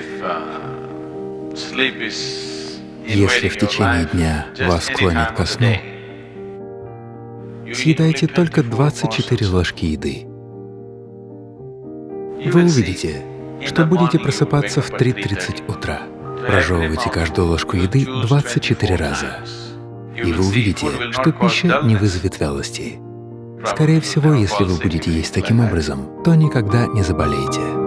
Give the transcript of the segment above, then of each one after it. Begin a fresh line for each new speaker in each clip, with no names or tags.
uh,
Если в течение дня вас клонит ко сну, съедайте только 24 ложки еды. Вы увидите, что будете просыпаться в 3.30 утра. Прожевывайте каждую ложку еды 24 раза, и вы увидите, что пища не вызовет вялости. Скорее всего, если вы будете есть таким образом, то никогда не заболеете.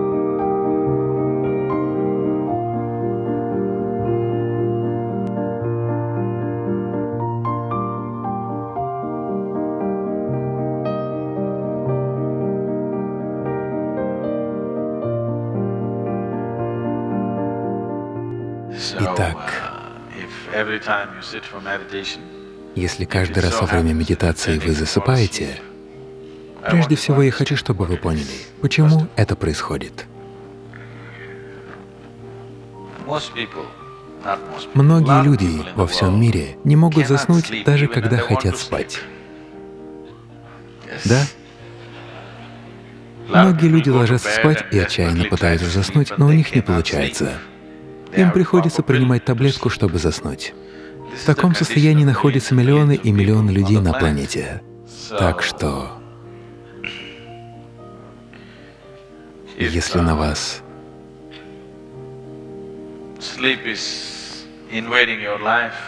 Итак, если каждый раз во время медитации вы засыпаете, прежде всего я хочу, чтобы вы поняли, почему это происходит. Многие люди во всем мире не могут заснуть, даже когда хотят спать. Да? Многие люди ложатся спать и отчаянно пытаются заснуть, но у них не получается. Им приходится принимать таблетку, чтобы заснуть. В таком состоянии находятся миллионы и миллионы людей на планете. Так что, если на вас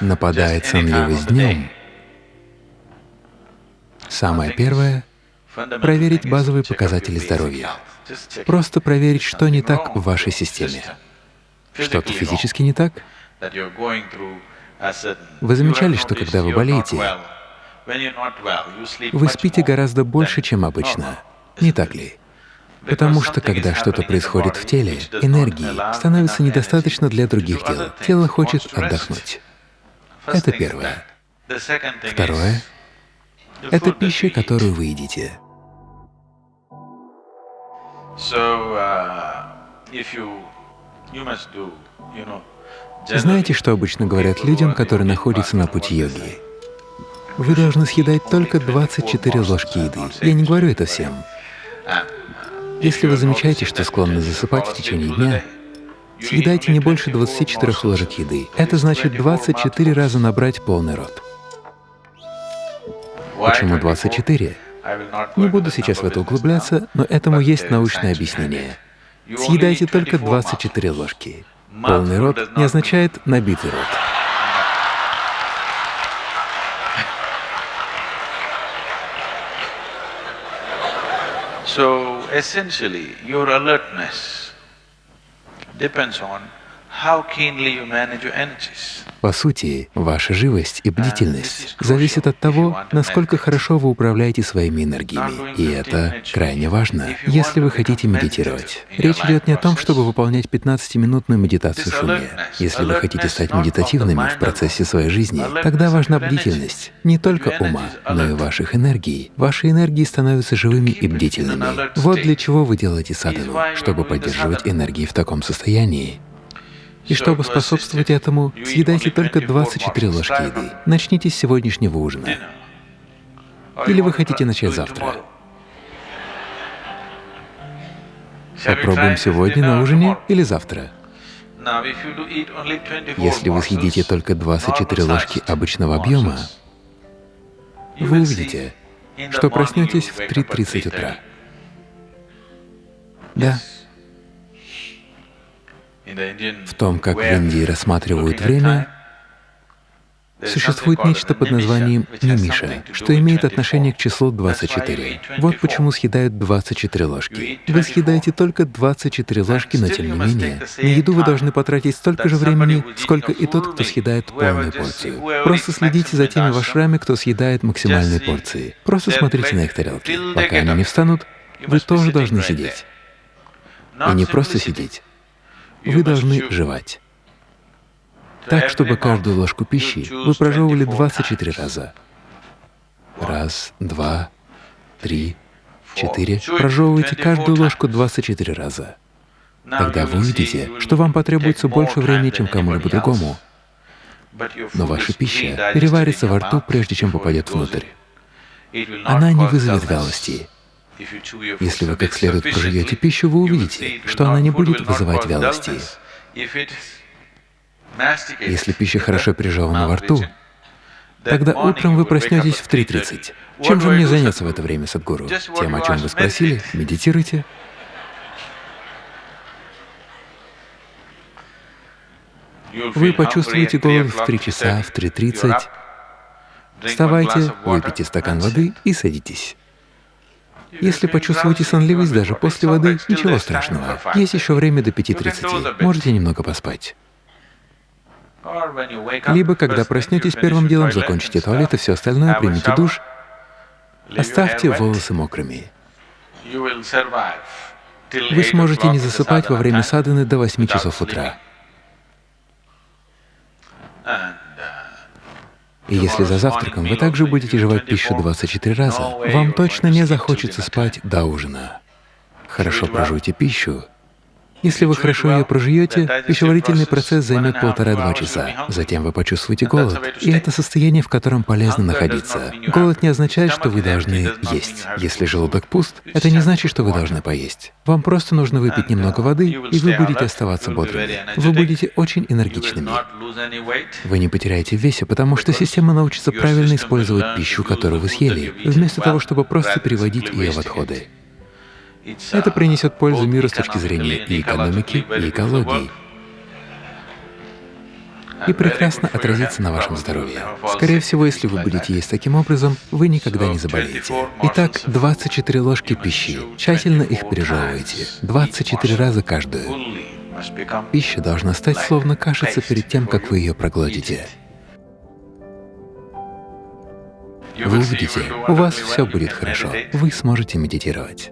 нападает сонливость днем, самое первое — проверить базовые показатели здоровья. Просто проверить, что не так в вашей системе. Что-то физически не так? Вы замечали, что когда вы болеете, вы спите гораздо больше, чем обычно, не так ли? Потому что когда что-то происходит в теле, энергии становится недостаточно для других дел. Тело хочет отдохнуть. Это первое. Второе — это пища, которую вы едите. Знаете, что обычно говорят людям, которые находятся на пути йоги? Вы должны съедать только 24 ложки еды. Я не говорю это всем. Если вы замечаете, что склонны засыпать в течение дня, съедайте не больше 24 ложек еды. Это значит 24 раза набрать полный рот. Почему 24? Не буду сейчас в это углубляться, но этому есть научное объяснение. Съедайте только 24 ложки. Полный рот не означает набитый рот.
So essentially, your alertness depends on how keenly you manage your energies.
По сути, ваша живость и бдительность зависят от того, насколько хорошо вы управляете своими энергиями. И это крайне важно, если вы хотите медитировать. Речь идет не о том, чтобы выполнять 15-минутную медитацию в шуме. Если вы хотите стать медитативными в процессе своей жизни, тогда важна бдительность не только ума, но и ваших энергий. Ваши энергии становятся живыми и бдительными. Вот для чего вы делаете садхану, чтобы поддерживать энергии в таком состоянии. И чтобы способствовать этому, съедайте только 24 ложки еды. Начните с сегодняшнего ужина. Или вы хотите начать завтра? Попробуем сегодня на ужине или завтра? Если вы съедите только 24 ложки обычного объема, вы увидите, что проснетесь в 3.30 утра. Да, в том, как в Индии рассматривают время, существует нечто под названием немиша, что имеет отношение к числу 24. Вот почему съедают 24 ложки. Вы съедаете только 24 ложки, но тем не менее, на еду вы должны потратить столько же времени, сколько и тот, кто съедает полную порцию. Просто следите за теми вашрами, кто съедает максимальные порции. Просто смотрите на их тарелки. Пока они не встанут, вы тоже должны сидеть. И не просто сидеть, вы должны жевать. Так, чтобы каждую ложку пищи вы прожевывали 24 раза. Раз, два, три, четыре. Прожевывайте каждую ложку 24 раза. Тогда вы увидите, что вам потребуется больше времени, чем кому-либо другому. Но ваша пища переварится во рту, прежде чем попадет внутрь. Она не вызовет вялости. Если вы как следует проживете пищу, вы увидите, что она не будет вызывать вялости. Если пища хорошо пережевана во рту, тогда утром вы проснетесь в 3.30. Чем же мне заняться в это время, Садгуру? Тем, о чем вы спросили, медитируйте. Вы почувствуете голод в 3 часа, в 3.30. Вставайте, выпейте стакан воды и садитесь. Если почувствуете сонливость даже после воды, ничего страшного. Есть еще время до 5.30, можете немного поспать. Либо, когда проснетесь, первым делом закончите туалет и все остальное, примите душ, оставьте волосы мокрыми. Вы сможете не засыпать во время садханы до 8 часов утра. И если за завтраком вы также будете жевать пищу 24 раза, вам точно не захочется спать до ужина. Хорошо прожуйте пищу, если вы хорошо ее прожуете, пищеварительный процесс займет полтора-два часа. Затем вы почувствуете голод, и это состояние, в котором полезно находиться. Голод не означает, что вы должны есть. Если желудок пуст, это не значит, что вы должны поесть. Вам просто нужно выпить немного воды, и вы будете оставаться бодрыми. Вы будете очень энергичными. Вы не потеряете в весе, потому что система научится правильно использовать пищу, которую вы съели, вместо того, чтобы просто переводить ее в отходы. Это принесет пользу миру с точки зрения и экономики, и экологии, и прекрасно отразится на вашем здоровье. Скорее всего, если вы будете есть таким образом, вы никогда не заболеете. Итак, 24 ложки пищи. Тщательно их пережевывайте. 24 раза каждую. Пища должна стать словно кашица перед тем, как вы ее проглотите. Вы увидите, у вас все будет хорошо, вы сможете медитировать.